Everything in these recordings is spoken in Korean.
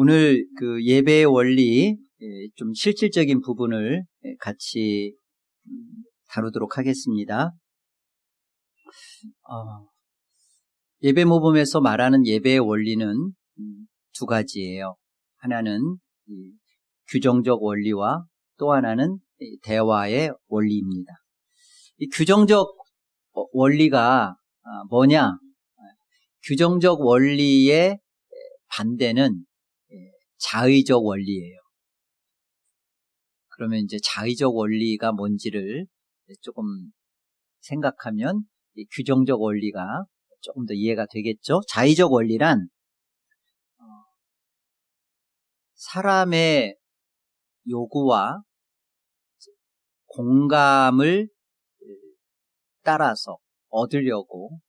오늘 그 예배의 원리 예, 좀 실질적인 부분을 예, 같이 음, 다루도록 하겠습니다. 어, 예배 모범에서 말하는 예배의 원리는 음, 두 가지예요. 하나는 규정적 원리와 또 하나는 대화의 원리입니다. 이 규정적 어, 원리가 아, 뭐냐? 규정적 원리의 반대는 자의적 원리예요. 그러면 이제 자의적 원리가 뭔지를 조금 생각하면 규정적 원리가 조금 더 이해가 되겠죠. 자의적 원리란 어, 사람의 요구와 공감을 따라서 얻으려고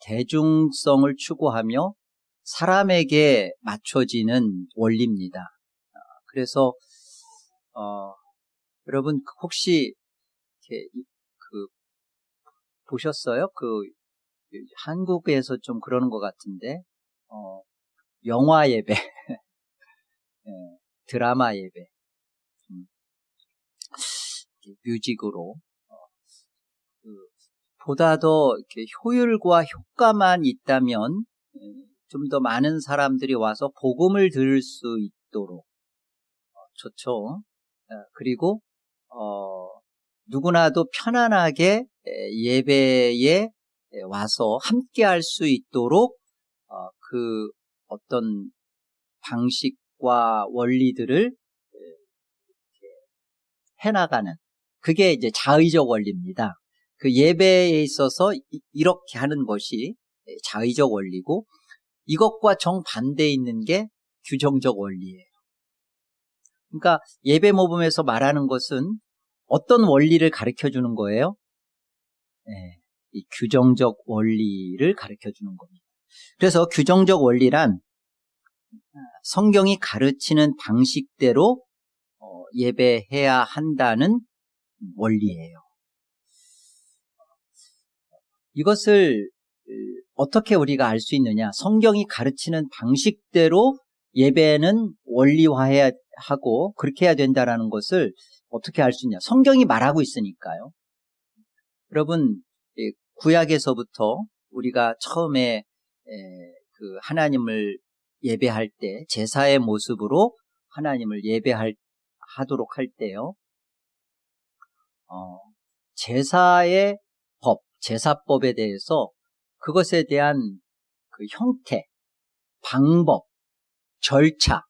대중성을 추구하며 사람에게 맞춰지는 원리입니다. 어, 그래서 어, 여러분 혹시 그 보셨어요? 그 한국에서 좀 그러는 것 같은데 어, 영화 예배, 네, 드라마 예배, 음, 뮤직으로 어, 그, 보다 더 효율과 효과만 있다면 음, 좀 더 많은 사람들이 와서 복음을 들을 수 있도록 어, 좋죠. 어, 그리고 어, 누구나도 편안하게 예배에 와서 함께 할 수 있도록 어, 그 어떤 방식과 원리들을 해나가는 그게 이제 자의적 원리입니다. 그 예배에 있어서 이렇게 하는 것이 자의적 원리고 이것과 정반대에 있는 게 규정적 원리예요. 그러니까 예배 모범에서 말하는 것은 어떤 원리를 가르쳐 주는 거예요? 네, 이 규정적 원리를 가르쳐 주는 겁니다. 그래서 규정적 원리란 성경이 가르치는 방식대로 어, 예배해야 한다는 원리예요. 이것을 어떻게 우리가 알 수 있느냐? 성경이 가르치는 방식대로 예배는 원리화해야 하고 그렇게 해야 된다라는 것을 어떻게 알 수 있냐? 성경이 말하고 있으니까요. 여러분 구약에서부터 우리가 처음에 그 하나님을 예배할 때 제사의 모습으로 하나님을 예배할 하도록 할 때요. 어, 제사의 법, 제사법에 대해서 그것에 대한 그 형태, 방법, 절차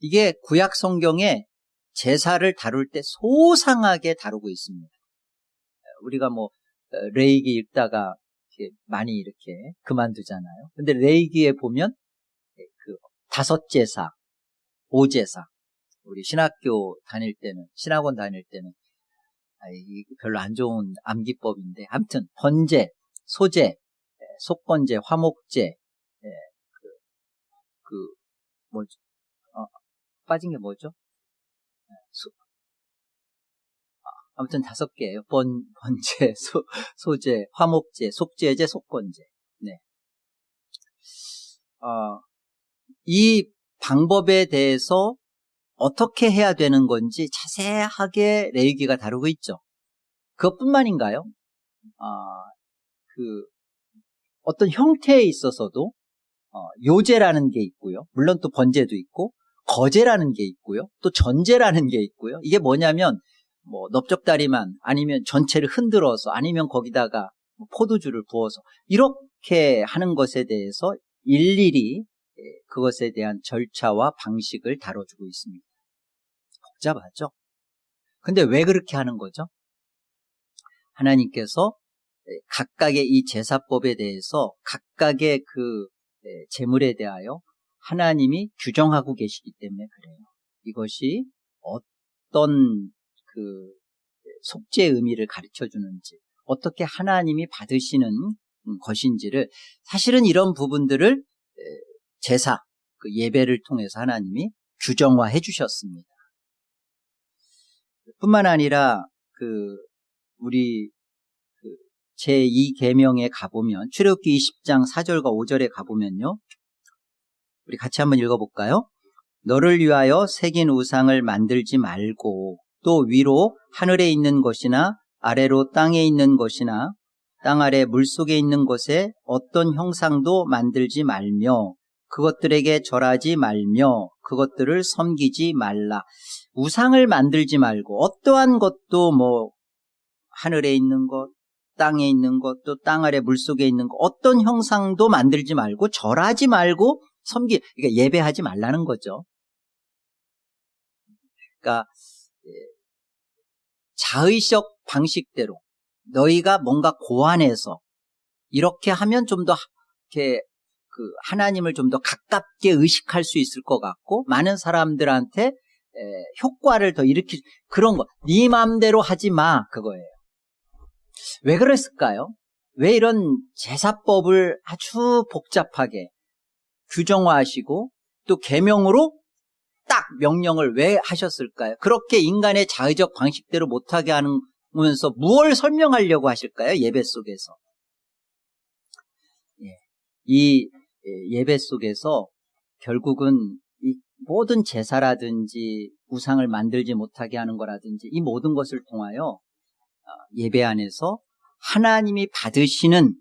이게 구약 성경에 제사를 다룰 때 소상하게 다루고 있습니다. 우리가 뭐 어, 레이기 읽다가 많이 이렇게 그만두잖아요. 근데 레이기에 보면 그 다섯 제사, 오 제사 우리 신학교 다닐 때는 신학원 다닐 때는 아, 별로 안 좋은 암기법인데 아무튼 번제, 소제, 속건제, 화목제, 예, 그, 그, 뭐죠? 어, 빠진 게 뭐죠? 예, 소, 아, 아무튼 다섯 개예요. 번, 번제, 소, 소제, 화목제, 속제제, 속건제. 네. 어, 이 방법에 대해서 어떻게 해야 되는 건지 자세하게 레이기가 다루고 있죠. 그것뿐만인가요? 아, 그 어떤 형태에 있어서도 어, 요제라는 게 있고요. 물론 또 번제도 있고 거제라는 게 있고요. 또 전제라는 게 있고요. 이게 뭐냐면 뭐 넓적다리만 아니면 전체를 흔들어서 아니면 거기다가 뭐 포도주를 부어서 이렇게 하는 것에 대해서 일일이 예, 그것에 대한 절차와 방식을 다뤄주고 있습니다. 복잡하죠? 근데 왜 그렇게 하는 거죠? 하나님께서 예, 각각의 이 제사법에 대해서 각각의 그 예, 제물에 대하여 하나님이 규정하고 계시기 때문에 그래요. 이것이 어떤 그 속죄의 의미를 가르쳐 주는지, 어떻게 하나님이 받으시는 것인지를 사실은 이런 부분들을 예, 제사, 그 예배를 통해서 하나님이 규정화해 주셨습니다. 뿐만 아니라 그 우리 제2계명에 가보면 출애굽기 20장 4절과 5절에 가보면요. 우리 같이 한번 읽어볼까요? 너를 위하여 새긴 우상을 만들지 말고 또 위로 하늘에 있는 것이나 아래로 땅에 있는 것이나 땅 아래 물속에 있는 곳에 어떤 형상도 만들지 말며 그것들에게 절하지 말며 그것들을 섬기지 말라. 우상을 만들지 말고 어떠한 것도 뭐 하늘에 있는 것, 땅에 있는 것, 또 땅 아래 물 속에 있는 것 어떤 형상도 만들지 말고 절하지 말고 섬기 그러니까 예배하지 말라는 거죠. 그러니까 자의적 방식대로 너희가 뭔가 고안해서 이렇게 하면 좀 더 이렇게 그 하나님을 좀 더 가깝게 의식할 수 있을 것 같고 많은 사람들한테 효과를 더 일으킬 그런 거. 네 마음대로 하지 마 그거예요. 왜 그랬을까요? 왜 이런 제사법을 아주 복잡하게 규정화하시고 또 계명으로 딱 명령을 왜 하셨을까요? 그렇게 인간의 자의적 방식대로 못하게 하면서 무엇을 설명하려고 하실까요? 예배 속에서. 예. 이 예배 속에서 결국은 이 모든 제사라든지 우상을 만들지 못하게 하는 거라든지 이 모든 것을 통하여 어, 예배 안에서 하나님이 받으시는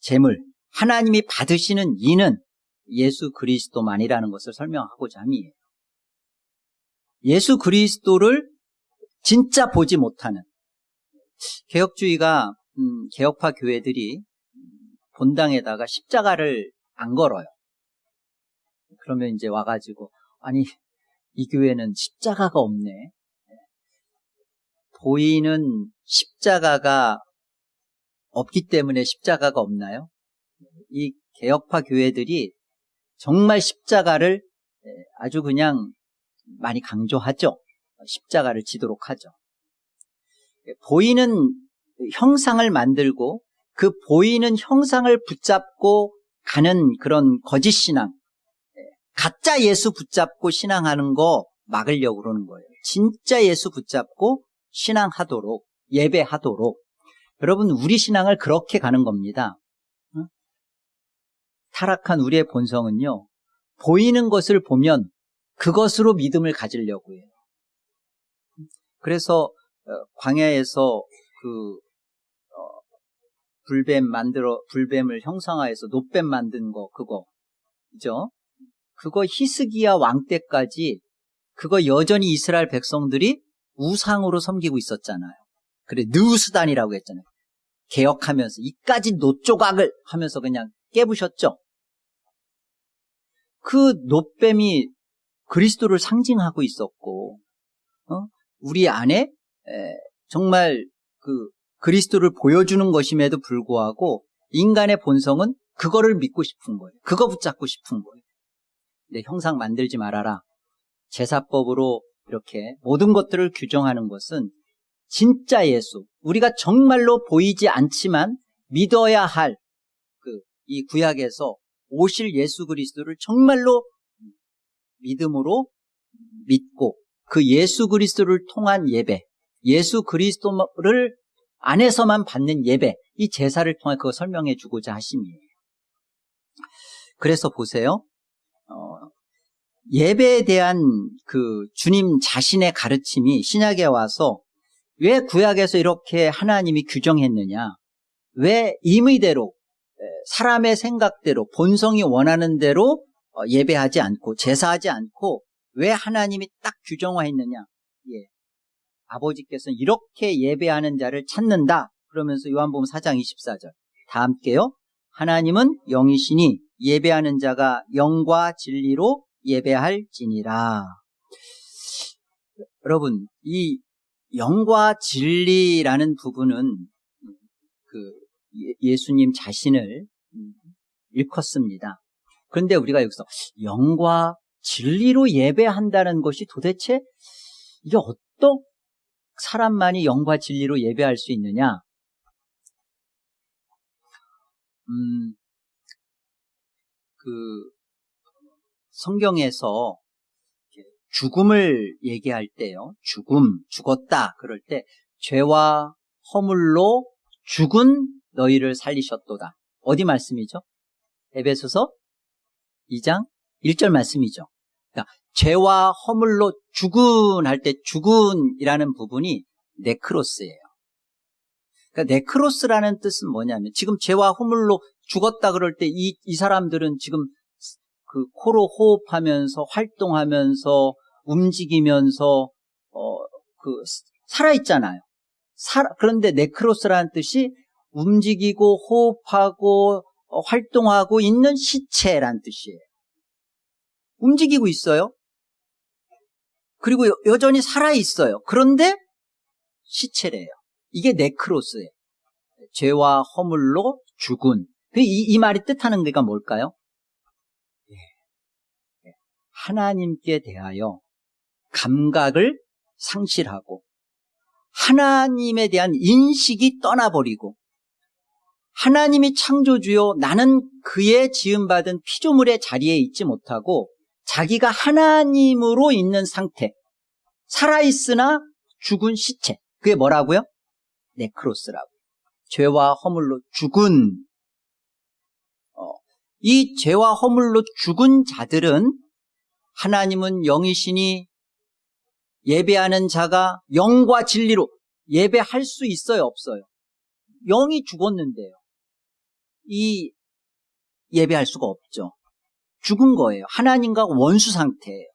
재물, 하나님이 받으시는 이는 예수 그리스도만이라는 것을 설명하고자 함이에요. 예수 그리스도를 진짜 보지 못하는 개혁주의가 음, 개혁파 교회들이 본당에다가 십자가를 안 걸어요. 그러면 이제 와가지고 아니 이 교회는 십자가가 없네. 보이는 십자가가 없기 때문에 십자가가 없나요? 이 개혁파 교회들이 정말 십자가를 아주 그냥 많이 강조하죠. 십자가를 지도록 하죠. 보이는 형상을 만들고 그 보이는 형상을 붙잡고 가는 그런 거짓 신앙, 가짜 예수 붙잡고 신앙하는 거 막으려고 그러는 거예요. 진짜 예수 붙잡고 신앙하도록, 예배하도록. 여러분, 우리 신앙을 그렇게 가는 겁니다. 타락한 우리의 본성은요, 보이는 것을 보면 그것으로 믿음을 가지려고 해요. 그래서 어, 광야에서 그 불뱀 만들어 불뱀을 형상화해서 노뱀 만든 거 그거 그죠? 그거 히스기야 왕 때까지 그거 여전히 이스라엘 백성들이 우상으로 섬기고 있었잖아요. 그래 느우스단이라고 했잖아요. 개혁하면서 이까지 노조각을 하면서 그냥 깨부셨죠. 그 노뱀이 그리스도를 상징하고 있었고 어? 우리 안에 에, 정말 그 그리스도를 보여주는 것임에도 불구하고 인간의 본성은 그거를 믿고 싶은 거예요. 그거 붙잡고 싶은 거예요. 내 형상 만들지 말아라. 제사법으로 이렇게 모든 것들을 규정하는 것은 진짜 예수, 우리가 정말로 보이지 않지만 믿어야 할 그 이 구약에서 오실 예수 그리스도를 정말로 믿음으로 믿고 그 예수 그리스도를 통한 예배, 예수 그리스도를 안에서만 받는 예배, 이 제사를 통해 그거 설명해 주고자 하심이에요. 그래서 보세요. 어, 예배에 대한 그 주님 자신의 가르침이 신약에 와서 왜 구약에서 이렇게 하나님이 규정했느냐? 왜 임의대로 사람의 생각대로 본성이 원하는 대로 어, 예배하지 않고 제사하지 않고 왜 하나님이 딱 규정화했느냐? 예. 아버지께서는 이렇게 예배하는 자를 찾는다. 그러면서 요한복음 4장 24절 다 함께요. 하나님은 영이시니 예배하는 자가 영과 진리로 예배할지니라. 여러분, 이 영과 진리라는 부분은 그 예, 예수님 자신을 일컫습니다. 그런데 우리가 여기서 영과 진리로 예배한다는 것이 도대체 이게 어떤 사람만이 영과 진리로 예배할 수 있느냐? 음, 그 성경에서 죽음을 얘기할 때요. 죽음, 죽었다. 그럴 때 죄와 허물로 죽은 너희를 살리셨도다. 어디 말씀이죠? 에베소서 2장 1절 말씀이죠. 그러니까 죄와 허물로 죽은 할 때 죽은이라는 부분이 네크로스예요. 그러니까 네크로스라는 뜻은 뭐냐면 지금 죄와 허물로 죽었다 그럴 때 이 이 사람들은 지금 그 코로 호흡하면서 활동하면서 움직이면서 어 그 살아 있잖아요. 살아, 그런데 네크로스라는 뜻이 움직이고 호흡하고 어, 활동하고 있는 시체란 뜻이에요. 움직이고 있어요. 그리고 여, 여전히 살아 있어요. 그런데 시체래요. 이게 네크로스예요. 죄와 허물로 죽은. 이, 이 말이 뜻하는 게가 뭘까요? 예. 하나님께 대하여 감각을 상실하고 하나님에 대한 인식이 떠나버리고 하나님이 창조주요 나는 그의 지음받은 피조물의 자리에 있지 못하고 자기가 하나님으로 있는 상태 살아있으나 죽은 시체 그게 뭐라고요? 네크로스라고 죄와 허물로 죽은 어, 이 죄와 허물로 죽은 자들은 하나님은 영이시니 예배하는 자가 영과 진리로 예배할 수 있어요 없어요? 영이 죽었는데요. 이 예배할 수가 없죠. 죽은 거예요. 하나님과 원수 상태예요.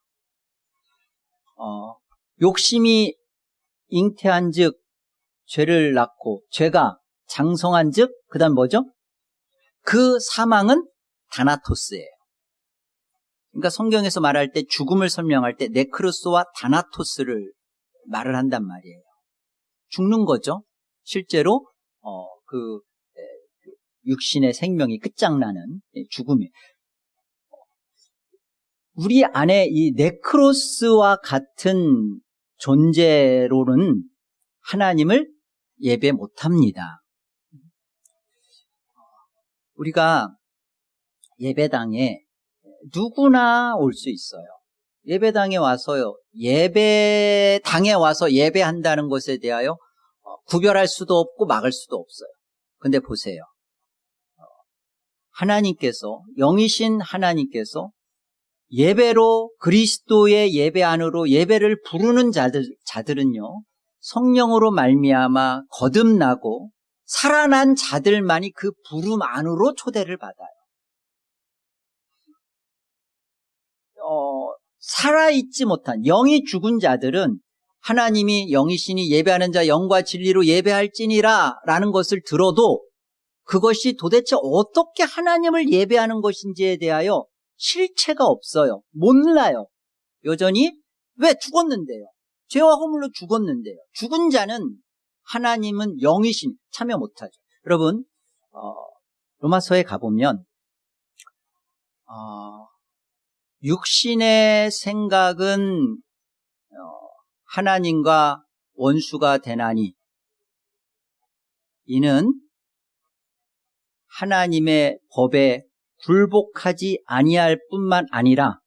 어, 욕심이 잉태한 즉 죄를 낳고 죄가 장성한 즉그 다음 뭐죠? 그 사망은 다나토스예요 그러니까 성경에서 말할 때 죽음을 설명할 때 네크로스와 다나토스를 말을 한단 말이에요. 죽는 거죠. 실제로 어, 그, 그 육신의 생명이 끝장나는 죽음이. 우리 안에 이 네크로스와 같은 존재로는 하나님을 예배 못합니다. 우리가 예배당에 누구나 올 수 있어요. 예배당에 와서요. 예배당에 와서 예배한다는 것에 대하여 구별할 수도 없고 막을 수도 없어요. 근데 보세요. 하나님께서 영이신 하나님께서 예배로 그리스도의 예배 안으로 예배를 부르는 자들 자들은요. 성령으로 말미암아 거듭나고 살아난 자들만이 그 부름 안으로 초대를 받아요. 어, 살아있지 못한 영이 죽은 자들은 하나님이 영이시니 예배하는 자 영과 진리로 예배할지니라 라는 것을 들어도 그것이 도대체 어떻게 하나님을 예배하는 것인지에 대하여 실체가 없어요. 몰라요. 여전히 왜 죽었는데요? 죄와 허물로 죽었는데요. 죽은 자는 하나님은 영이신 참여 못하죠. 여러분 어, 로마서에 가보면 어, 육신의 생각은 어, 하나님과 원수가 되나니 이는 하나님의 법에 굴복하지 아니할 뿐만 아니라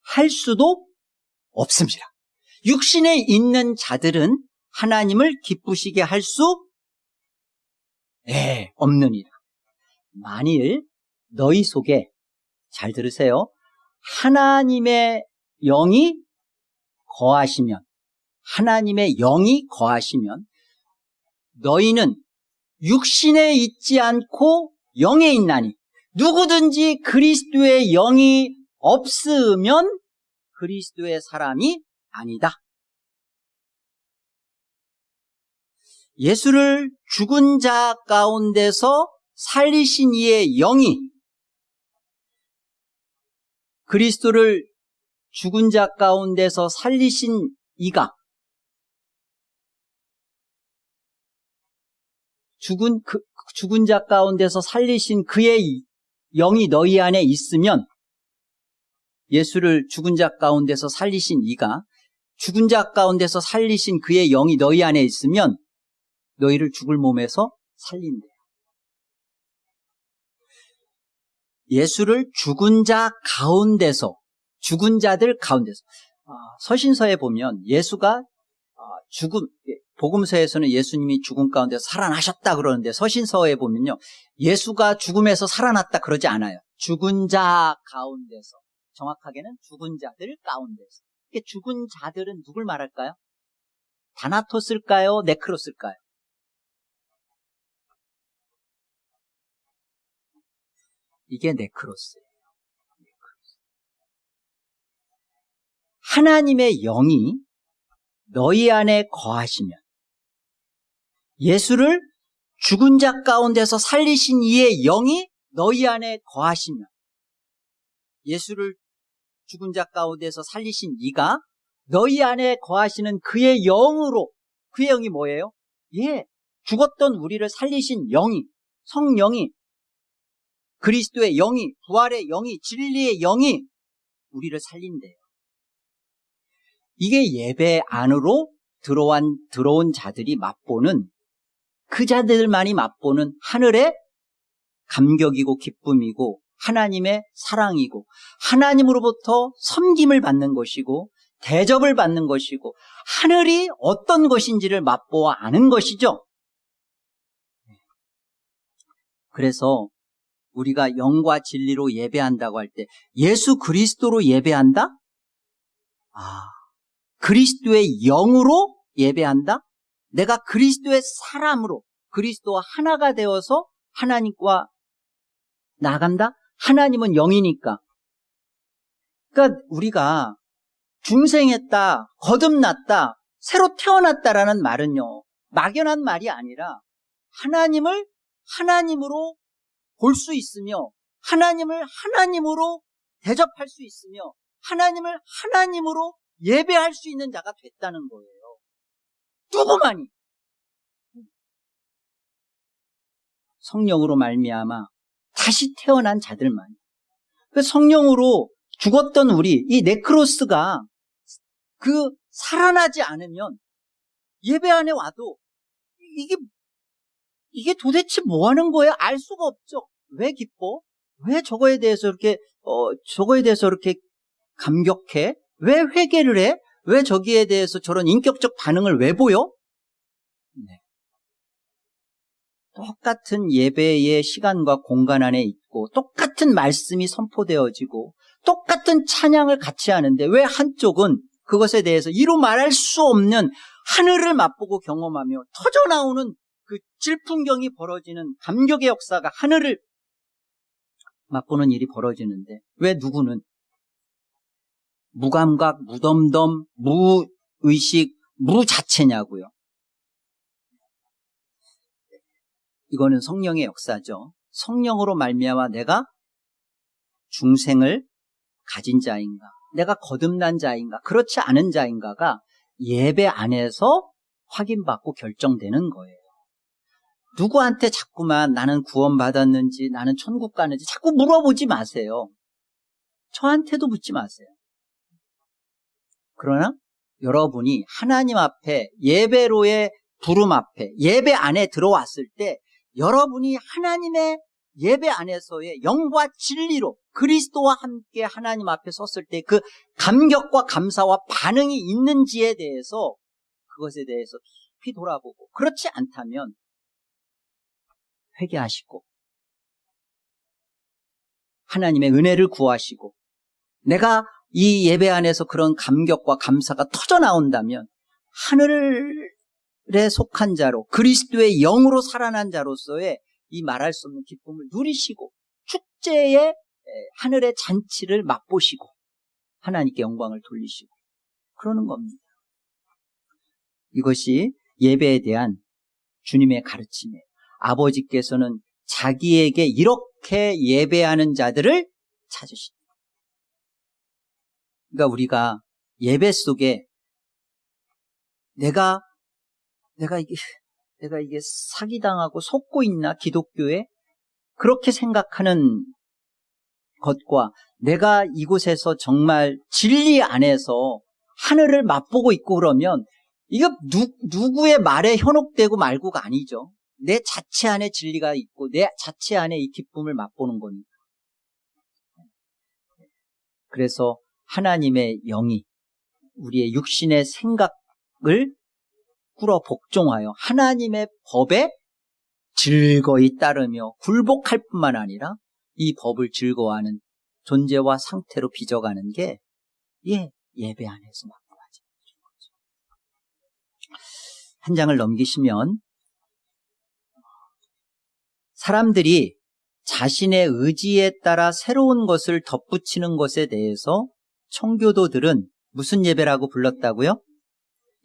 할 수도 없습니다. 육신에 있는 자들은 하나님을 기쁘시게 할수 예, 없느니라. 만일 너희 속에 잘 들으세요. 하나님의 영이 거하시면 하나님의 영이 거하시면 너희는 육신에 있지 않고 영에 있나니 누구든지 그리스도의 영이 없으면 그리스도의 사람이 아니다. 예수를 죽은 자 가운데서 살리신 이의 영이 그리스도를 죽은 자 가운데서 살리신 이가 죽은 그 죽은 자 가운데서 살리신 그의 영이 너희 안에 있으면 예수를 죽은 자 가운데서 살리신 이가 죽은 자 가운데서 살리신 그의 영이 너희 안에 있으면 너희를 죽을 몸에서 살린대 예수를 죽은 자 가운데서 죽은 자들 가운데서 아, 서신서에 보면 예수가 아, 죽음 복음서에서는 예수님이 죽음 가운데 살아나셨다 그러는데 서신서에 보면요 예수가 죽음에서 살아났다 그러지 않아요 죽은 자 가운데서 정확하게는 죽은 자들 가운데서 죽은 자들은 누굴 말할까요? 다나토스일까요? 네크로스일까요? 이게 네크로스예요. 하나님의 영이 너희 안에 거하시면 예수를 죽은 자 가운데서 살리신 이의 영이 너희 안에 거하시면 예수를 죽은 자 가운데서 살리신 이가 너희 안에 거하시는 그의 영으로 그의 영이 뭐예요? 예, 죽었던 우리를 살리신 영이 성령이 그리스도의 영이 부활의 영이 진리의 영이 우리를 살린대요. 이게 예배 안으로 들어온 들어온 자들이 맛보는 그 자들만이 맛보는 하늘의 감격이고 기쁨이고 하나님의 사랑이고 하나님으로부터 섬김을 받는 것이고 대접을 받는 것이고 하늘이 어떤 것인지를 맛보아 아는 것이죠. 그래서 우리가 영과 진리로 예배한다고 할 때 예수 그리스도로 예배한다? 아, 그리스도의 영으로 예배한다? 내가 그리스도의 사람으로 그리스도와 하나가 되어서 하나님과 나간다? 하나님은 영이니까. 그러니까 우리가 중생했다, 거듭났다, 새로 태어났다라는 말은요, 막연한 말이 아니라 하나님을 하나님으로 볼 수 있으며 하나님을 하나님으로 대접할 수 있으며 하나님을 하나님으로 예배할 수 있는 자가 됐다는 거예요. 누구만이 성령으로 말미암아 다시 태어난 자들만. 그 성령으로 죽었던 우리 이 네크로스가 그 살아나지 않으면 예배 안에 와도 이게 이게 도대체 뭐 하는 거예요? 알 수가 없죠. 왜 기뻐? 왜 저거에 대해서 이렇게 어 저거에 대해서 이렇게 감격해? 왜 회개를 해? 왜 저기에 대해서 저런 인격적 반응을 왜 보여? 네. 똑같은 예배의 시간과 공간 안에 있고 똑같은 말씀이 선포되어지고 똑같은 찬양을 같이 하는데 왜 한쪽은 그것에 대해서 이루 말할 수 없는 하늘을 맛보고 경험하며 터져나오는 그 질풍경이 벌어지는 감격의 역사가 하늘을 맛보는 일이 벌어지는데 왜 누구는 무감각, 무덤덤, 무의식, 무 자체냐고요. 이거는 성령의 역사죠. 성령으로 말미암아 내가 중생을 가진 자인가, 내가 거듭난 자인가, 그렇지 않은 자인가가 예배 안에서 확인받고 결정되는 거예요. 누구한테 자꾸만 나는 구원받았는지, 나는 천국 가는지 자꾸 물어보지 마세요. 저한테도 묻지 마세요. 그러나 여러분이 하나님 앞에 예배로의 부름 앞에 예배 안에 들어왔을 때 여러분이 하나님의 예배 안에서의 영과 진리로 그리스도와 함께 하나님 앞에 섰을 때 그 감격과 감사와 반응이 있는지에 대해서 그것에 대해서 깊이 돌아보고 그렇지 않다면 회개하시고 하나님의 은혜를 구하시고 내가 이 예배 안에서 그런 감격과 감사가 터져 나온다면 하늘에 속한 자로 그리스도의 영으로 살아난 자로서의 이 말할 수 없는 기쁨을 누리시고 축제의 하늘의 잔치를 맛보시고 하나님께 영광을 돌리시고 그러는 겁니다. 이것이 예배에 대한 주님의 가르침이에요. 아버지께서는 자기에게 이렇게 예배하는 자들을 찾으십니다. 그러니까 우리가 예배 속에 내가 내가 이게 내가 이게 사기당하고 속고 있나 기독교에 그렇게 생각하는 것과 내가 이곳에서 정말 진리 안에서 하늘을 맛보고 있고 그러면 이거 누, 누구의 말에 현혹되고 말고가 아니죠. 내 자체 안에 진리가 있고 내 자체 안에 이 기쁨을 맛보는 거니까. 그래서 하나님의 영이 우리의 육신의 생각을 꿇어 복종하여 하나님의 법에 즐거이 따르며 굴복할 뿐만 아니라 이 법을 즐거워하는 존재와 상태로 빚어가는 게 예, 예배 안에서 만들어진 거죠. 한 장을 넘기시면 사람들이 자신의 의지에 따라 새로운 것을 덧붙이는 것에 대해서 청교도들은 무슨 예배라고 불렀다고요?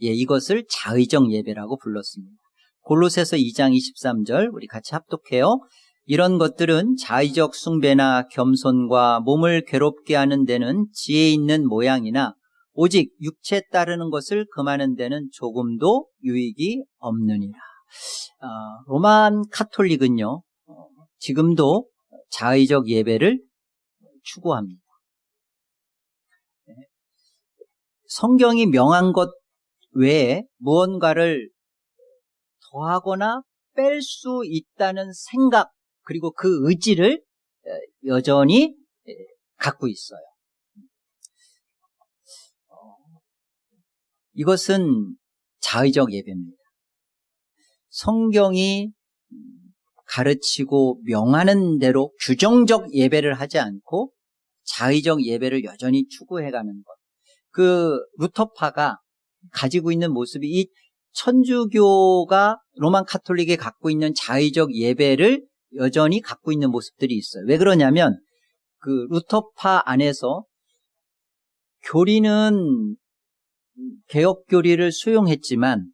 예, 이것을 자의적 예배라고 불렀습니다. 골로새서 2장 23절 우리 같이 합독해요. 이런 것들은 자의적 숭배나 겸손과 몸을 괴롭게 하는 데는 지혜 있는 모양이나 오직 육체 따르는 것을 금하는 데는 조금도 유익이 없느니라. 어, 로만 카톨릭은요 어, 지금도 자의적 예배를 추구합니다. 네. 성경이 명한 것 외에 무언가를 더하거나 뺄 수 있다는 생각 그리고 그 의지를 여전히 갖고 있어요. 이것은 자의적 예배입니다. 성경이 가르치고 명하는 대로 규정적 예배를 하지 않고 자의적 예배를 여전히 추구해가는 것. 그 루터파가 가지고 있는 모습이 이 천주교가 로만 카톨릭에 갖고 있는 자의적 예배를 여전히 갖고 있는 모습들이 있어요. 왜 그러냐면 그 루터파 안에서 교리는 개혁 교리를 수용했지만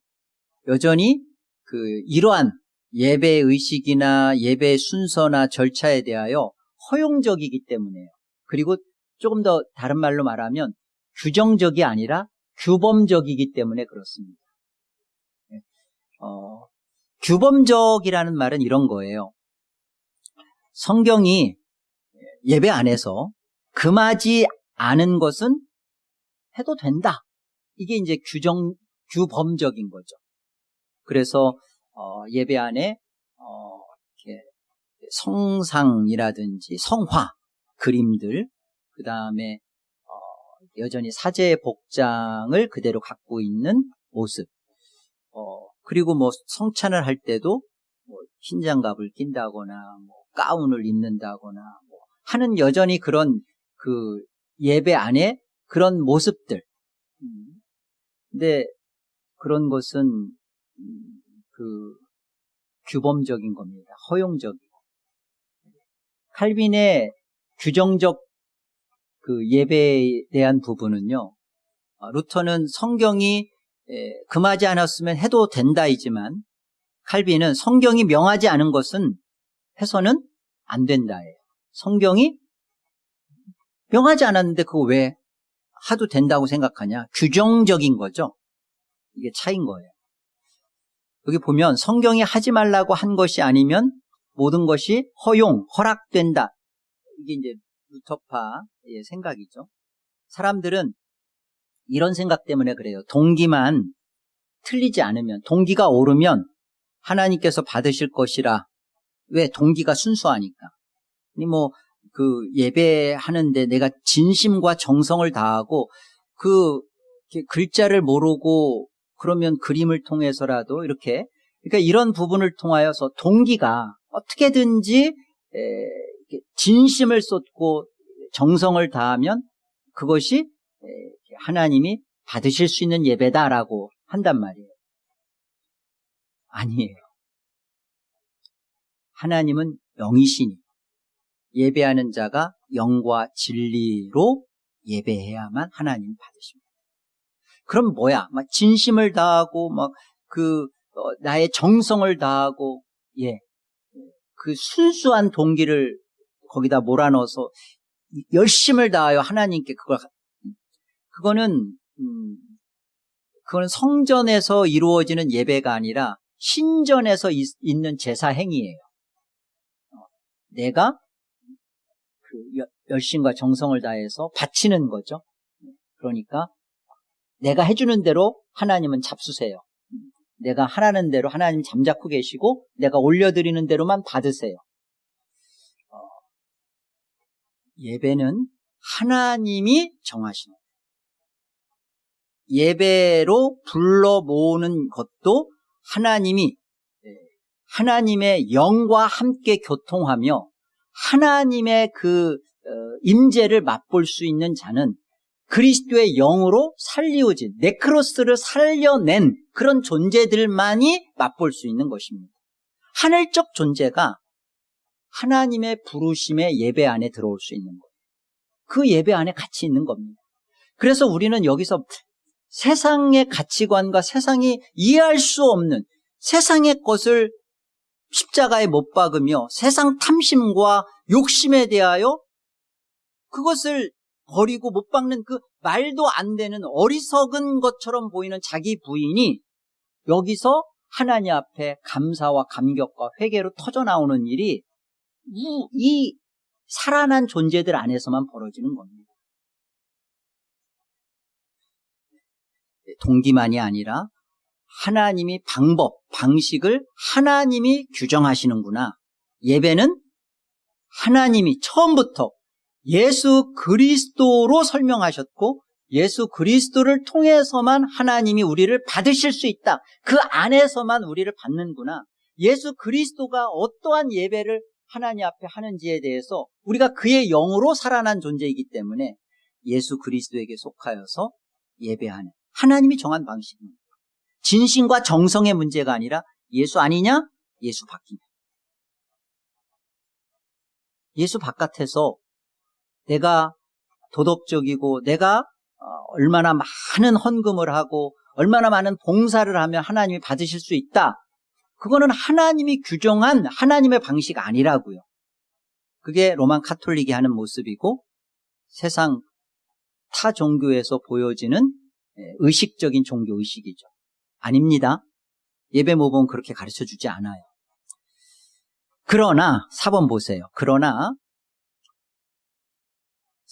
여전히 그 이러한 예배 의식이나 예배 순서나 절차에 대하여 허용적이기 때문에요. 그리고 조금 더 다른 말로 말하면 규정적이 아니라 규범적이기 때문에 그렇습니다. 네. 어, 규범적이라는 말은 이런 거예요. 성경이 예배 안에서 금하지 않은 것은 해도 된다. 이게 이제 규정, 규범적인 거죠. 그래서, 어, 예배 안에, 어, 성상이라든지 성화, 그림들, 그 다음에, 어, 여전히 사제 복장을 그대로 갖고 있는 모습, 어, 그리고 뭐 성찬을 할 때도 뭐 흰 장갑을 낀다거나, 뭐 가운을 입는다거나, 뭐 하는 여전히 그런 그 예배 안에 그런 모습들. 음. 근데 그런 것은 음, 그 규범적인 겁니다. 허용적이고. 칼빈의 규정적 그 예배에 대한 부분은요. 어, 루터는 성경이 금하지 않았으면 해도 된다이지만 칼빈은 성경이 명하지 않은 것은 해서는 안 된다예요. 성경이 명하지 않았는데 그거 왜 하도 된다고 생각하냐? 규정적인 거죠. 이게 차인 거예요. 여기 보면 성경이 하지 말라고 한 것이 아니면 모든 것이 허용, 허락된다. 이게 이제 루터파의 생각이죠. 사람들은 이런 생각 때문에 그래요. 동기만 틀리지 않으면, 동기가 오르면 하나님께서 받으실 것이라. 왜? 동기가 순수하니까. 아니, 뭐, 그 예배하는데 내가 진심과 정성을 다하고 그 글자를 모르고 그러면 그림을 통해서라도 이렇게 그러니까 이런 부분을 통하여서 동기가 어떻게든지 진심을 쏟고 정성을 다하면 그것이 하나님이 받으실 수 있는 예배다라고 한단 말이에요. 아니에요. 하나님은 영이시니 예배하는 자가 영과 진리로 예배해야만 하나님 받으십니다. 그럼 뭐야? 막 진심을 다하고 막그 어, 나의 정성을 다하고 예. 그 순수한 동기를 거기다 몰아넣어서 열심을 다하여 하나님께 그걸 그거는 음, 그거는 성전에서 이루어지는 예배가 아니라 신전에서 있, 는 제사 행위예요. 어, 내가 그 열심과 정성을 다해서 바치는 거죠. 그러니까 내가 해주는 대로 하나님은 잡수세요. 내가 하라는 대로 하나님 잠자코 계시고 내가 올려드리는 대로만 받으세요. 어, 예배는 하나님이 정하시는 예배로 불러 모으는 것도 하나님이 예, 하나님의 영과 함께 교통하며 하나님의 그 어, 임재를 맛볼 수 있는 자는 그리스도의 영으로 살리워진 네크로스를 살려낸 그런 존재들만이 맛볼 수 있는 것입니다. 하늘적 존재가 하나님의 부르심의 예배 안에 들어올 수 있는 거예요. 그 예배 안에 같이 있는 겁니다. 그래서 우리는 여기서 세상의 가치관과 세상이 이해할 수 없는 세상의 것을 십자가에 못 박으며 세상 탐심과 욕심에 대하여 그것을 버리고 못 박는 그 말도 안 되는 어리석은 것처럼 보이는 자기 부인이 여기서 하나님 앞에 감사와 감격과 회개로 터져 나오는 일이 이 살아난 존재들 안에서만 벌어지는 겁니다. 동기만이 아니라 하나님이 방법, 방식을 하나님이 규정하시는구나. 예배는 하나님이 처음부터 예수 그리스도로 설명하셨고 예수 그리스도를 통해서만 하나님이 우리를 받으실 수 있다. 그 안에서만 우리를 받는구나. 예수 그리스도가 어떠한 예배를 하나님 앞에 하는지에 대해서 우리가 그의 영으로 살아난 존재이기 때문에 예수 그리스도에게 속하여서 예배하는 하나님이 정한 방식입니다. 진심과 정성의 문제가 아니라 예수 아니냐? 예수 바뀌냐. 예수 바깥에서 내가 도덕적이고 내가 어, 얼마나 많은 헌금을 하고 얼마나 많은 봉사를 하면 하나님이 받으실 수 있다. 그거는 하나님이 규정한 하나님의 방식 아니라고요. 그게 로만 카톨릭이 하는 모습이고 세상 타 종교에서 보여지는 예, 의식적인 종교 의식이죠. 아닙니다. 예배 모범 그렇게 가르쳐 주지 않아요. 그러나 4번 보세요. 그러나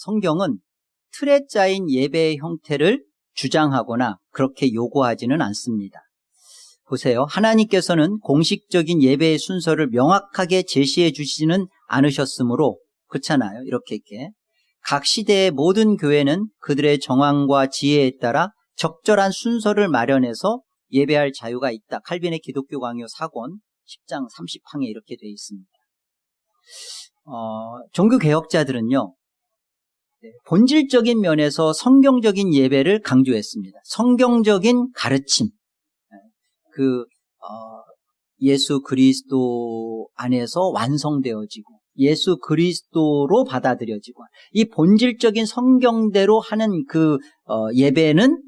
성경은 틀에 짜인 예배의 형태를 주장하거나 그렇게 요구하지는 않습니다. 보세요. 하나님께서는 공식적인 예배의 순서를 명확하게 제시해 주시지는 않으셨으므로 그렇잖아요. 이렇게 이렇게 각 시대의 모든 교회는 그들의 정황과 지혜에 따라 적절한 순서를 마련해서 예배할 자유가 있다. 칼빈의 기독교 강요 4권 10장 30항에 이렇게 되어 있습니다. 어, 종교 개혁자들은요. 네, 본질적인 면에서 성경적인 예배를 강조했습니다. 성경적인 가르침, 네, 그 어, 예수 그리스도 안에서 완성되어지고 예수 그리스도로 받아들여지고 이 본질적인 성경대로 하는 그 어, 예배는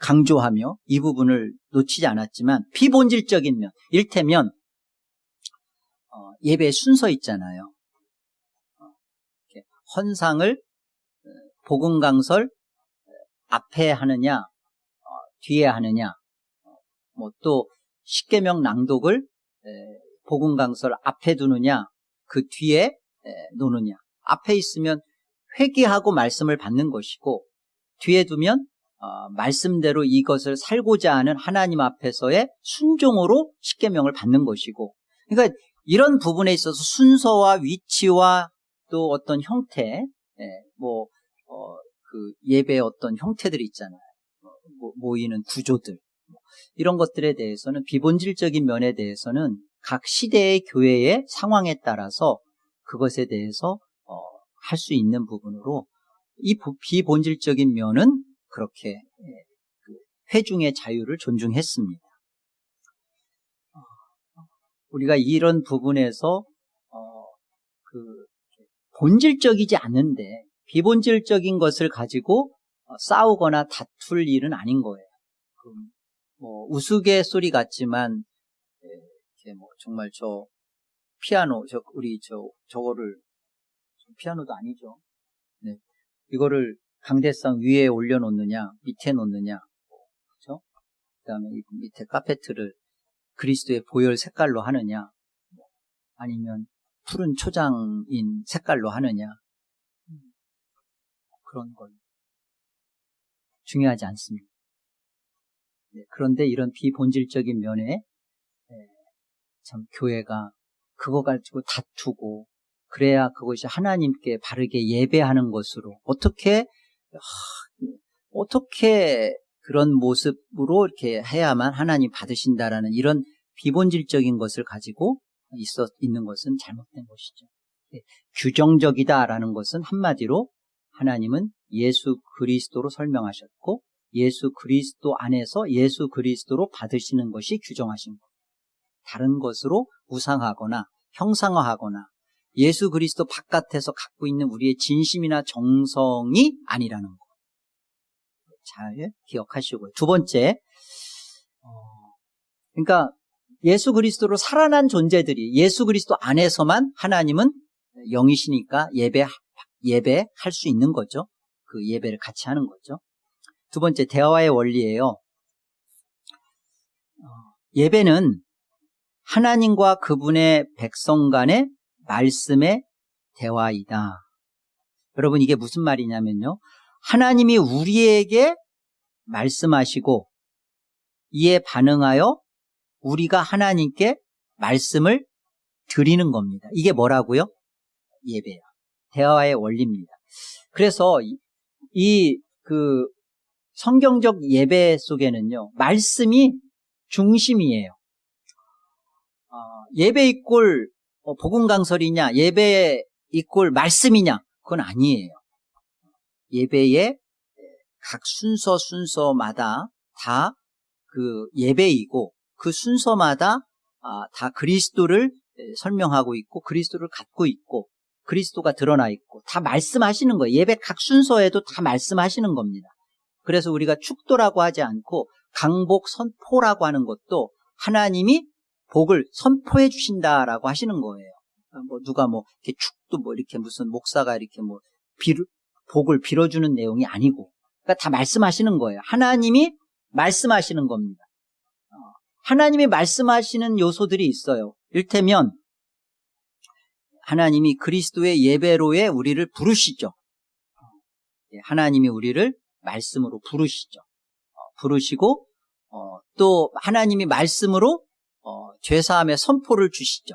강조하며 이 부분을 놓치지 않았지만 비본질적인 면, 일테면 어, 예배 순서 있잖아요. 헌상을 어, 복음 강설 어, 앞에 하느냐 어, 뒤에 하느냐 뭐 또 십계명 낭독을 복음 강설 앞에 두느냐 그 뒤에 놓느냐. 앞에 있으면 회개하고 말씀을 받는 것이고 뒤에 두면 말씀대로 이것을 살고자 하는 하나님 앞에서의 순종으로 십계명을 받는 것이고. 그러니까 이런 부분에 있어서 순서와 위치와 또 어떤 형태, 예, 뭐, 어, 그 예배의 어떤 형태들이 있잖아요. 뭐, 모이는 구조들. 뭐 이런 것들에 대해서는 비본질적인 면에 대해서는 각 시대의 교회의 상황에 따라서 그것에 대해서 어, 할 수 있는 부분으로 이 비본질적인 면은 그렇게 예, 그 회중의 자유를 존중했습니다. 어, 우리가 이런 부분에서 어, 그 본질적이지 않은데 비본질적인 것을 가지고 어, 싸우거나 다툴 일은 아닌 거예요. 뭐 우스갯소리 같지만 예, 뭐 정말 저 피아노 저 우리 저 저거를 피아노도 아니죠. 네. 이거를 강대상 위에 올려놓느냐 밑에 놓느냐 그렇죠? 그다음에 이 밑에 카페트를 그리스도의 보혈 색깔로 하느냐 뭐 아니면 푸른 초장인 색깔로 하느냐 그런 건 중요하지 않습니다. 네, 그런데 이런 비본질적인 면에 네, 참 교회가 그거 가지고 다투고 그래야 그것이 하나님께 바르게 예배하는 것으로 어떻게 하, 어떻게 그런 모습으로 이렇게 해야만 하나님 받으신다라는 이런 비본질적인 것을 가지고 있어 있는 것은 잘못된 것이죠. 규정적이다라는 것은 한마디로 하나님은 예수 그리스도로 설명하셨고 예수 그리스도 안에서 예수 그리스도로 받으시는 것이 규정하신 것. 다른 것으로 우상하거나 형상화하거나 예수 그리스도 바깥에서 갖고 있는 우리의 진심이나 정성이 아니라는 것. 잘 기억하시고요. 두 번째, 어, 그러니까 예수 그리스도로 살아난 존재들이 예수 그리스도 안에서만 하나님은 영이시니까 예배 예배할 수 있는 거죠. 그 예배를 같이 하는 거죠. 두 번째 대화의 원리예요. 어, 예배는 하나님과 그분의 백성 간의 말씀의 대화이다. 여러분 이게 무슨 말이냐면요. 하나님이 우리에게 말씀하시고 이에 반응하여 우리가 하나님께 말씀을 드리는 겁니다. 이게 뭐라고요? 예배야. 대화의 원리입니다. 그래서 이그 성경적 예배 속에는요, 말씀이 중심이에요. 어, 예배 이꼴 어, 복음 강설이냐, 예배 이꼴 말씀이냐, 그건 아니에요. 예배의 각 순서 순서마다 다 그 예배이고 그 순서마다 아, 다 그리스도를 설명하고 있고 그리스도를 갖고 있고 그리스도가 드러나 있고 다 말씀하시는 거예요. 예배 각 순서에도 다 말씀하시는 겁니다. 그래서 우리가 축도라고 하지 않고 강복 선포라고 하는 것도 하나님이 복을 선포해 주신다라고 하시는 거예요. 뭐 누가 뭐 이렇게 축도 뭐 이렇게 무슨 목사가 이렇게 뭐 비를 복을 빌어주는 내용이 아니고 그러니까 다 말씀하시는 거예요. 하나님이 말씀하시는 겁니다. 어, 하나님이 말씀하시는 요소들이 있어요. 일테면 하나님이 그리스도의 예배로에 우리를 부르시죠. 예, 하나님이 우리를 말씀으로 부르시죠. 어, 부르시고 어, 또 하나님이 말씀으로 죄사함의 선포를 주시죠.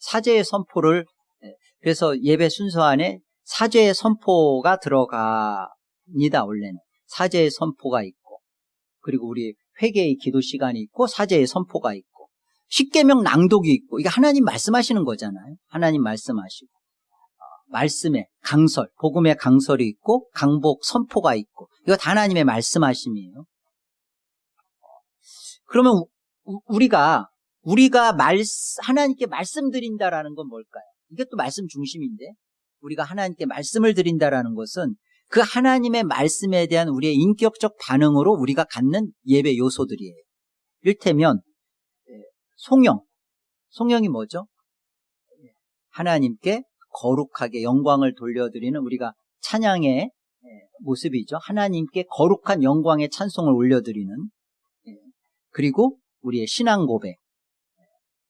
사제의 선포를 예, 그래서 예배 순서 안에 사제의 선포가 들어갑니다. 원래는 사제의 선포가 있고 그리고 우리 회개의 기도 시간이 있고 사제의 선포가 있고 십계명 낭독이 있고 이게 하나님 말씀하시는 거잖아요. 하나님 말씀하시고 어, 말씀의 강설, 복음의 강설이 있고 강복 선포가 있고 이거 다 하나님의 말씀하심이에요. 그러면 우리가 우리가 말 하나님께 말씀드린다라는 건 뭘까요? 이게 또 말씀 중심인데 우리가 하나님께 말씀을 드린다라는 것은 그 하나님의 말씀에 대한 우리의 인격적 반응으로 우리가 갖는 예배 요소들이에요. 일테면 예, 송영. 송영이 뭐죠? 예, 하나님께 거룩하게 영광을 돌려드리는 우리가 찬양의 예, 모습이죠. 하나님께 거룩한 영광의 찬송을 올려드리는 그리고 우리의 신앙 고백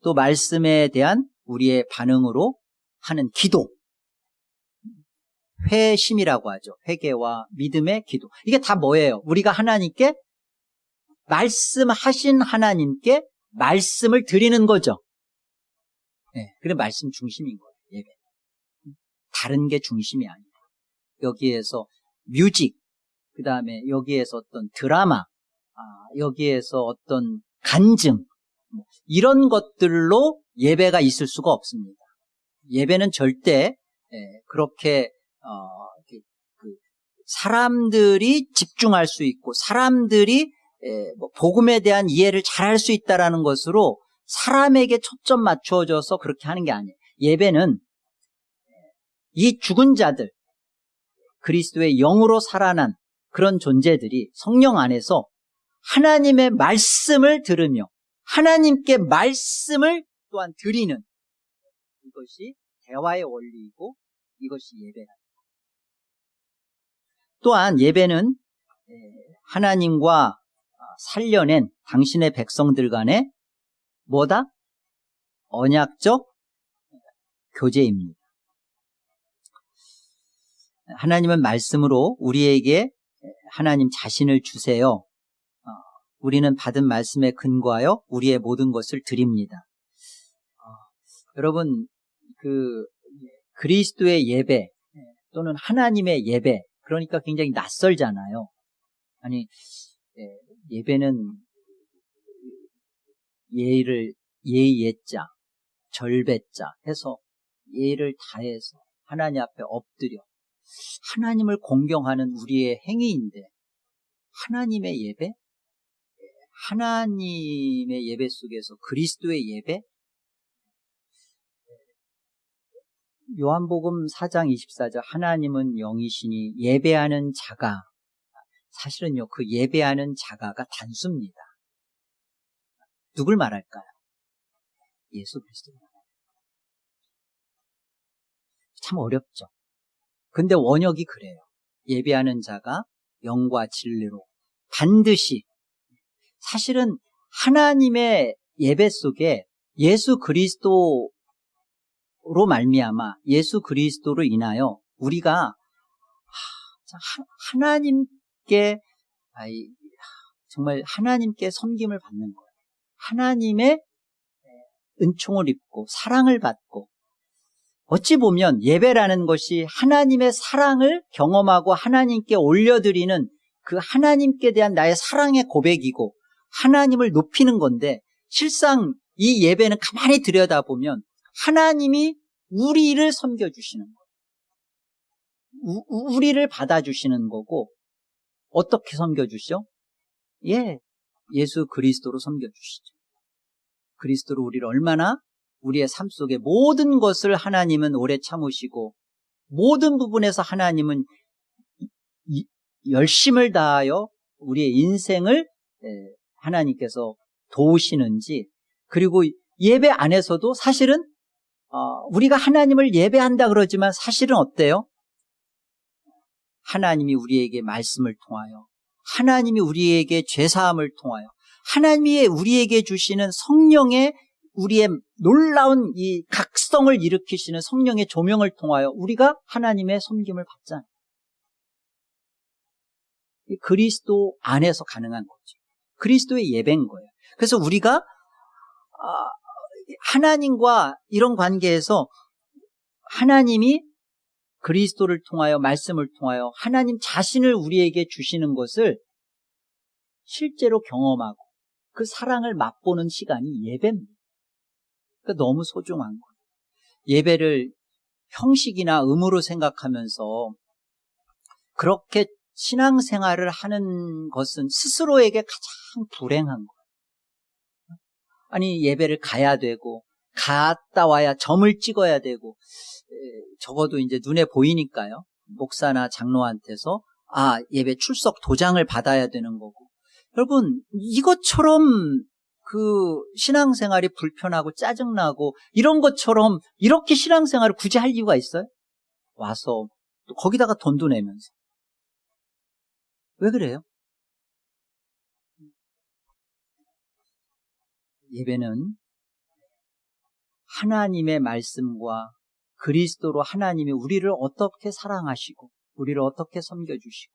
또 말씀에 대한 우리의 반응으로 하는 기도 회심이라고 하죠. 회개와 믿음의 기도. 이게 다 뭐예요? 우리가 하나님께 말씀하신 하나님께 말씀을 드리는 거죠. 네, 그래 말씀 중심인 거예요. 예배. 다른 게 중심이 아니에요. 여기에서 뮤직, 그 다음에 여기에서 어떤 드라마, 아, 여기에서 어떤 간증, 뭐 이런 것들로 예배가 있을 수가 없습니다. 예배는 절대 예, 그렇게 어, 그 사람들이 집중할 수 있고 사람들이 예, 뭐 복음에 대한 이해를 잘할 수 있다라는 것으로 사람에게 초점 맞추어져서 그렇게 하는 게 아니에요. 예배는 이 죽은 자들 그리스도의 영으로 살아난 그런 존재들이 성령 안에서 하나님의 말씀을 들으며 하나님께 말씀을 또한 드리는 이것이 대화의 원리이고 이것이 예배다. 또한 예배는 하나님과 살려낸 당신의 백성들 간의 뭐다? 언약적 교제입니다. 하나님은 말씀으로 우리에게 하나님 자신을 주세요. 어, 우리는 받은 말씀에 근거하여 우리의 모든 것을 드립니다. 어, 여러분, 그, 그리스도의 예배 또는 하나님의 예배, 그러니까 굉장히 낯설잖아요. 아니, 예배는 예의를, 예의 예자, 절배자 해서 예의를 다해서 하나님 앞에 엎드려 하나님을 공경하는 우리의 행위인데 하나님의 예배? 하나님의 예배 속에서 그리스도의 예배? 요한복음 4장 24절 하나님은 영이시니 예배하는 자가 사실은요 그 예배하는 자가가 단수입니다. 누굴 말할까요? 예수 그리스도 참 어렵죠. 근데 원역이 그래요. 예배하는 자가 영과 진리로 반드시 사실은 하나님의 예배 속에 예수 그리스도 로 말미암아 예수 그리스도로 인하여 우리가 하나님께 정말 하나님께 섬김을 받는 거예요. 하나님의 은총을 입고 사랑을 받고 어찌 보면 예배라는 것이 하나님의 사랑을 경험하고 하나님께 올려드리는 그 하나님께 대한 나의 사랑의 고백이고 하나님을 높이는 건데 실상 이 예배는 가만히 들여다보면 하나님이 우리를 섬겨주시는 거예요. 우, 우리를 받아주시는 거고 어떻게 섬겨주시죠? 예, 예수 그리스도로 섬겨주시죠. 그리스도로 우리를 얼마나 우리의 삶 속에 모든 것을 하나님은 오래 참으시고 모든 부분에서 하나님은 열심을 다하여 우리의 인생을 하나님께서 도우시는지 그리고 예배 안에서도 사실은 어, 우리가 하나님을 예배한다 그러지만 사실은 어때요? 하나님이 우리에게 말씀을 통하여 하나님이 우리에게 죄사함을 통하여 하나님이 우리에게 주시는 성령의 우리의 놀라운 이 각성을 일으키시는 성령의 조명을 통하여 우리가 하나님의 섬김을 받잖아요. 그리스도 안에서 가능한 거죠. 그리스도의 예배인 거예요. 그래서 우리가 아, 하나님과 이런 관계에서 하나님이 그리스도를 통하여 말씀을 통하여 하나님 자신을 우리에게 주시는 것을 실제로 경험하고 그 사랑을 맛보는 시간이 예배입니다. 그러니까 너무 소중한 거예요. 예배를 형식이나 의무로 생각하면서 그렇게 신앙생활을 하는 것은 스스로에게 가장 불행한 거예요. 아니 예배를 가야 되고 갔다 와야 점을 찍어야 되고 적어도 이제 눈에 보이니까요. 목사나 장로한테서 아 예배 출석 도장을 받아야 되는 거고 여러분 이것처럼 그 신앙생활이 불편하고 짜증나고 이런 것처럼 이렇게 신앙생활을 굳이 할 이유가 있어요? 와서 또 거기다가 돈도 내면서 왜 그래요? 예배는 하나님의 말씀과 그리스도로 하나님이 우리를 어떻게 사랑하시고 우리를 어떻게 섬겨주시고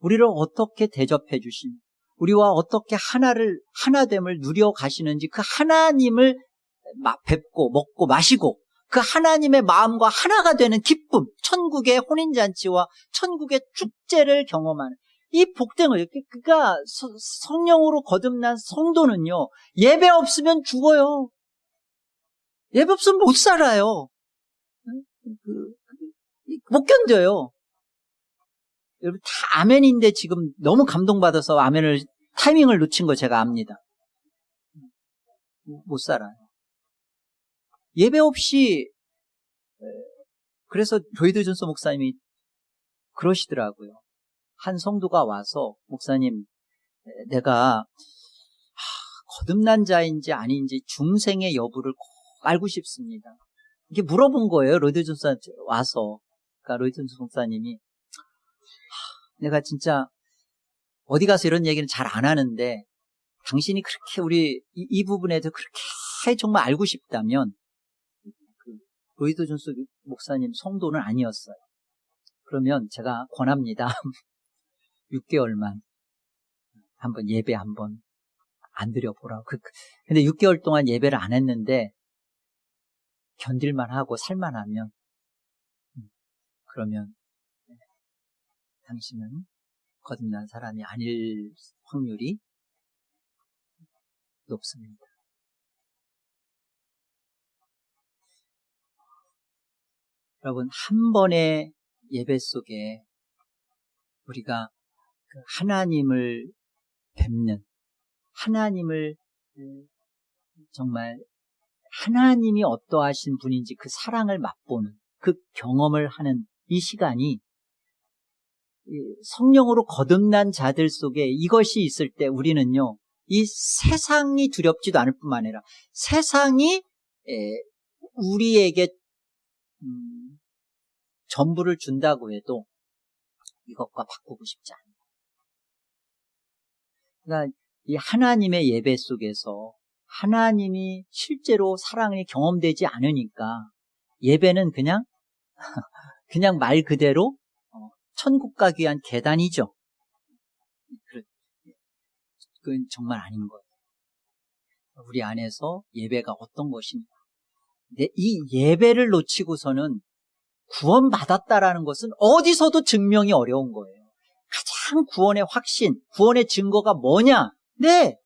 우리를 어떻게 대접해 주시며 우리와 어떻게 하나를 하나됨을 누려 가시는지 그 하나님을 뵙고 먹고 마시고 그 하나님의 마음과 하나가 되는 기쁨, 천국의 혼인잔치와 천국의 축제를 경험하는 이 복된 을 그러니까 성령으로 거듭난 성도는요 예배 없으면 죽어요. 예배 없으면 못 살아요. 그, 못 견뎌요. 여러분 다 아멘인데 지금 너무 감동받아서 아멘을 타이밍을 놓친 거 제가 압니다. 못 살아요. 예배 없이 그래서 로이드 존스 목사님이 그러시더라고요. 한 성도가 와서 목사님 내가 거듭난 자인지 아닌지 중생의 여부를 꼭 알고 싶습니다. 이렇게 물어본 거예요. 로이드 존스 와서 그러니까 로이드 존스 목사님이 내가 진짜 어디 가서 이런 얘기는 잘 안 하는데 당신이 그렇게 우리 이, 이 부분에도 그렇게 정말 알고 싶다면 그 로이드 존스 목사님 성도는 아니었어요. 그러면 제가 권합니다. 6개월만 한번 예배 한번 안 드려보라고. 그, 근데 6개월 동안 예배를 안 했는데 견딜만 하고 살만 하면 음, 그러면 당신은 거듭난 사람이 아닐 확률이 높습니다. 여러분, 한 번의 예배 속에 우리가 그 하나님을 뵙는, 하나님을 정말 하나님이 어떠하신 분인지 그 사랑을 맛보는 그 경험을 하는 이 시간이 성령으로 거듭난 자들 속에 이것이 있을 때 우리는요, 이 세상이 두렵지도 않을 뿐만 아니라 세상이 우리에게 음, 전부를 준다고 해도 이것과 바꾸고 싶지 않아요. 그러니까 이 하나님의 예배 속에서 하나님이 실제로 사랑이 경험되지 않으니까 예배는 그냥 그냥 말 그대로 어, 천국 가기 위한 계단이죠. 그건 정말 아닌 거예요. 우리 안에서 예배가 어떤 것입니까? 이 예배를 놓치고서는 구원받았다라는 것은 어디서도 증명이 어려운 거예요. 가장 구원의 확신, 구원의 증거가 뭐냐? 네.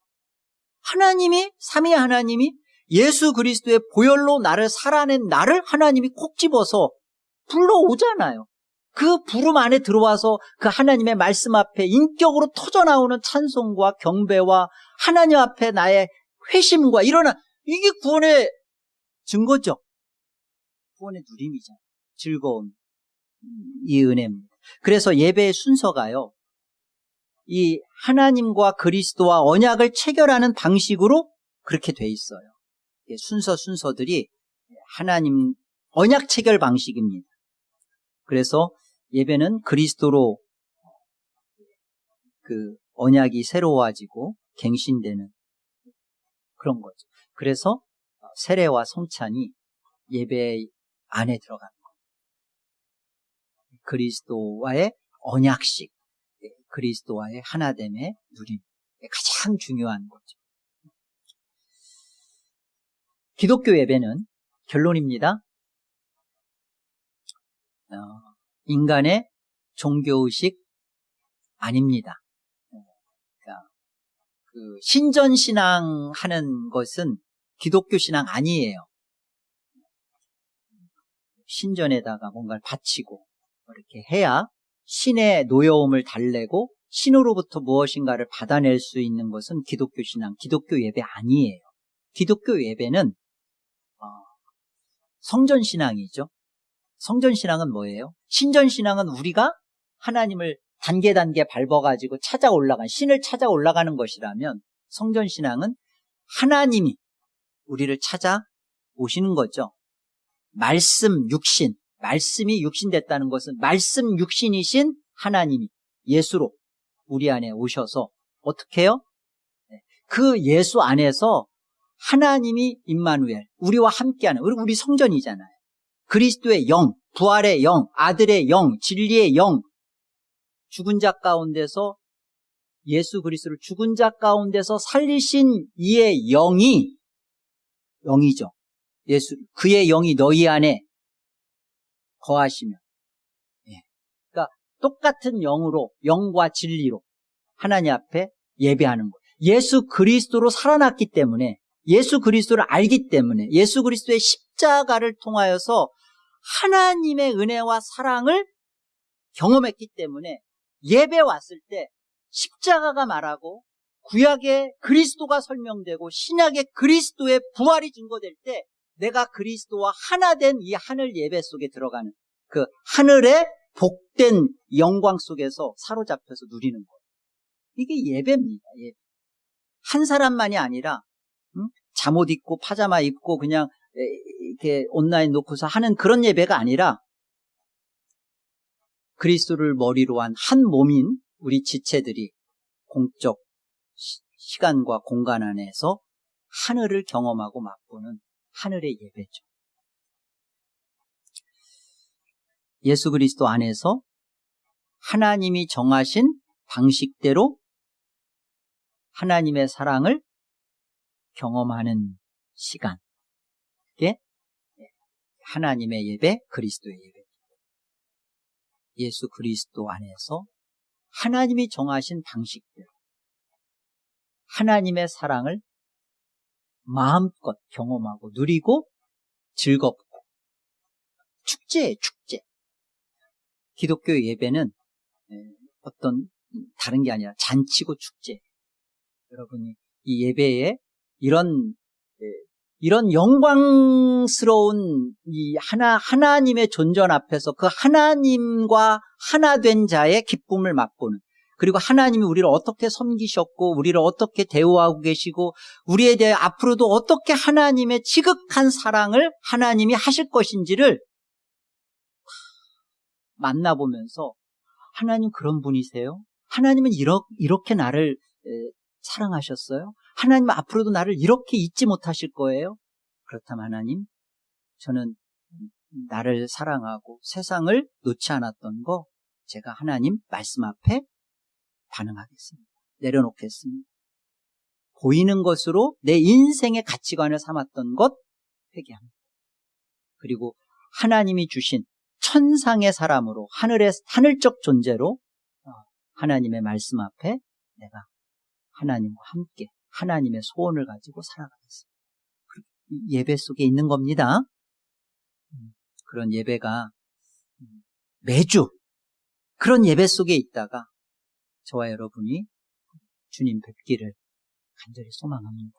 하나님이, 삼위 하나님이 예수 그리스도의 보혈로 나를 살아낸 나를 하나님이 콕 집어서 불러오잖아요. 그 부름 안에 들어와서 그 하나님의 말씀 앞에 인격으로 터져나오는 찬송과 경배와 하나님 앞에 나의 회심과 일어나 이게 구원의 증거죠. 구원의 누림이죠. 즐거움. 이 은혜입니다. 그래서 예배의 순서가요. 이 하나님과 그리스도와 언약을 체결하는 방식으로 그렇게 돼 있어요. 순서 순서들이 하나님 언약 체결 방식입니다. 그래서 예배는 그리스도로 그 언약이 새로워지고 갱신되는 그런 거죠. 그래서 세례와 성찬이 예배 안에 들어가는 거예요. 그리스도와의 언약식, 예, 그리스도와의 하나됨의 누림, 가장 중요한 거죠. 기독교 예배는 결론입니다. 어, 인간의 종교의식 아닙니다. 그러니까 그 신전신앙 하는 것은 기독교 신앙 아니에요. 신전에다가 뭔가를 바치고 이렇게 해야 신의 노여움을 달래고 신으로부터 무엇인가를 받아낼 수 있는 것은 기독교 신앙, 기독교 예배 아니에요. 기독교 예배는 어, 성전 신앙이죠. 성전 신앙은 뭐예요? 신전 신앙은 우리가 하나님을 단계 단계 밟아가지고 찾아 올라간 신을 찾아 올라가는 것이라면 성전 신앙은 하나님이 우리를 찾아 오시는 거죠. 말씀 육신, 말씀이 육신됐다는 것은 말씀 육신이신 하나님이 예수로 우리 안에 오셔서 어떻게 해요? 네. 그 예수 안에서 하나님이 임마누엘, 우리와 함께하는 우리 성전이잖아요. 그리스도의 영, 부활의 영, 아들의 영, 진리의 영, 죽은 자 가운데서 예수 그리스도를 죽은 자 가운데서 살리신 이의 영이 영이죠. 예수 그의 영이 너희 안에 거하시면 예. 그러니까 똑같은 영으로 영과 진리로 하나님 앞에 예배하는 것. 예수 그리스도로 살아났기 때문에 예수 그리스도를 알기 때문에 예수 그리스도의 십자가를 통하여서 하나님의 은혜와 사랑을 경험했기 때문에 예배 왔을 때 십자가가 말하고 구약의 그리스도가 설명되고 신약의 그리스도의 부활이 증거될 때 내가 그리스도와 하나 된 이 하늘 예배 속에 들어가는 그 하늘의 복된 영광 속에서 사로잡혀서 누리는 거예요. 이게 예배입니다. 예배. 한 사람만이 아니라 응? 잠옷 입고 파자마 입고 그냥 이렇게 온라인 놓고서 하는 그런 예배가 아니라 그리스도를 머리로 한 한 몸인 우리 지체들이 공적 시간과 공간 안에서 하늘을 경험하고 맛보는 하늘의 예배죠. 예수 그리스도 안에서 하나님이 정하신 방식대로 하나님의 사랑을 경험하는 시간. 그게 하나님의 예배, 그리스도의 예배. 예수 그리스도 안에서 하나님이 정하신 방식대로 하나님의 사랑을 마음껏 경험하고 누리고 즐겁고 축제예요, 축제. 기독교 예배는 예, 어떤 다른 게 아니라 잔치고 축제. 여러분이 이 예배에 이런 예, 이런 영광스러운 이 하나 하나님의 존전 앞에서 그 하나님과 하나 된 자의 기쁨을 맛보는 그리고 하나님이 우리를 어떻게 섬기셨고 우리를 어떻게 대우하고 계시고 우리에 대해 앞으로도 어떻게 하나님의 지극한 사랑을 하나님이 하실 것인지를 만나보면서 하나님 그런 분이세요? 하나님은 이렇게 나를 사랑하셨어요? 하나님 앞으로도 나를 이렇게 잊지 못하실 거예요? 그렇다면 하나님, 저는 나를 사랑하고 세상을 놓지 않았던 거 제가 하나님 말씀 앞에 반응하겠습니다. 내려놓겠습니다. 보이는 것으로 내 인생의 가치관을 삼았던 것 회개합니다. 그리고 하나님이 주신 천상의 사람으로 하늘의 하늘적 존재로 어, 하나님의 말씀 앞에 내가 하나님과 함께 하나님의 소원을 가지고 살아가겠습니다. 예배 속에 있는 겁니다. 음, 그런 예배가 음, 매주 그런 예배 속에 있다가 저와 여러분이 주님 뵙기를 간절히 소망합니다.